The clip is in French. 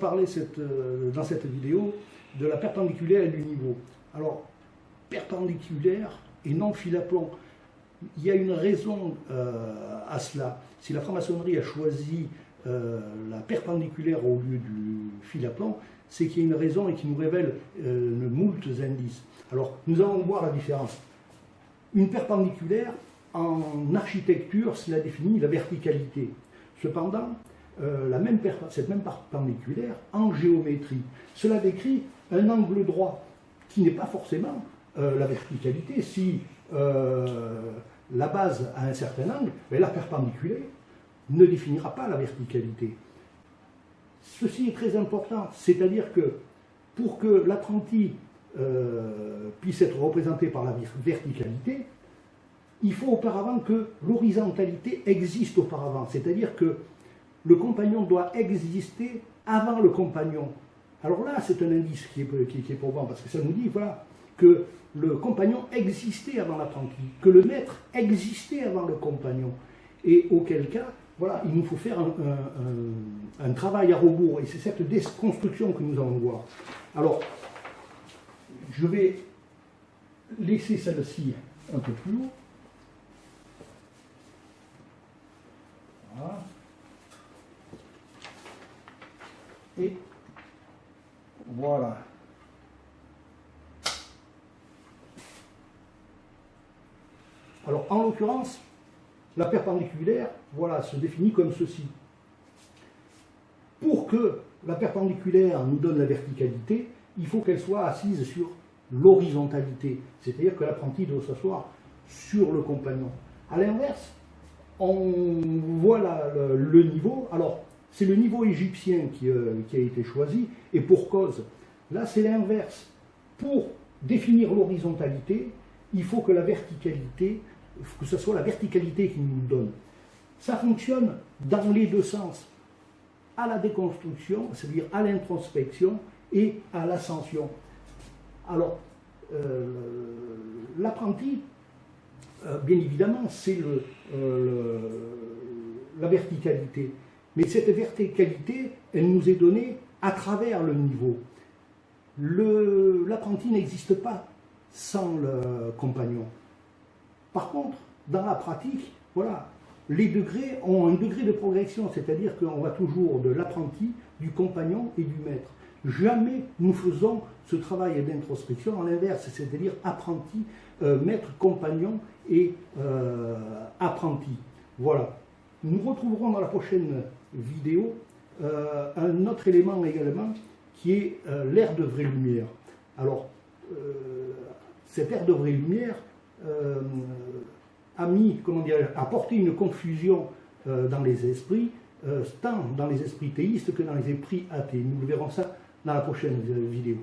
parler cette, euh, dans cette vidéo de la perpendiculaire et du niveau. Alors, perpendiculaire et non fil à plomb. Il y a une raison euh, à cela. Si la franc-maçonnerie a choisi euh, la perpendiculaire au lieu du fil à plomb, c'est qu'il y a une raison et qui nous révèle euh, moult indices. Alors, nous allons voir la différence. Une perpendiculaire, en architecture, cela définit la verticalité. Cependant, euh, la même cette même perpendiculaire, en géométrie, cela décrit un angle droit qui n'est pas forcément euh, la verticalité. Si euh, la base a un certain angle, mais la perpendiculaire ne définira pas la verticalité. Ceci est très important, c'est-à-dire que pour que l'apprenti puisse être représenté par la verticalité, il faut auparavant que l'horizontalité existe auparavant, c'est-à-dire que le compagnon doit exister avant le compagnon. Alors là, c'est un indice qui est, qui, est probant, parce que ça nous dit voilà, que le compagnon existait avant l'apprenti, que le maître existait avant le compagnon, et auquel cas, voilà, il nous faut faire un, travail à rebours, et c'est cette déconstruction que nous allons voir. Alors, je vais laisser celle-ci un peu plus haut. Voilà. Et voilà. Alors, en l'occurrence, la perpendiculaire, voilà, se définit comme ceci. Pour que la perpendiculaire nous donne la verticalité, il faut qu'elle soit assise sur l'horizontalité, c'est-à-dire que l'apprenti doit s'asseoir sur le compagnon. A l'inverse, on voit le, niveau, alors c'est le niveau égyptien qui, euh, qui, a été choisi, et pour cause, là c'est l'inverse. Pour définir l'horizontalité, il faut que la verticalité que ce soit la verticalité qui nous donne. Ça fonctionne dans les deux sens, à la déconstruction, c'est-à-dire à l'introspection et à l'ascension. Alors, euh, l'apprenti, euh, bien évidemment, c'est la verticalité. Mais cette verticalité, elle nous est donnée à travers le niveau. L'apprenti n'existe pas sans le compagnon. Par contre, dans la pratique, voilà, les degrés ont un degré de progression, c'est-à-dire qu'on va toujours de l'apprenti, du compagnon et du maître. Jamais nous faisons ce travail d'introspection en l'inverse, c'est-à-dire apprenti, euh, maître, compagnon et euh, apprenti. Voilà. Nous retrouverons dans la prochaine vidéo euh, un autre élément également qui est l'air de vraie lumière. Alors, cet air de vraie lumière, euh, a mis, comment dire, a porté une confusion euh, dans les esprits, euh, tant dans les esprits théistes que dans les esprits athées. Nous verrons ça dans la prochaine vidéo.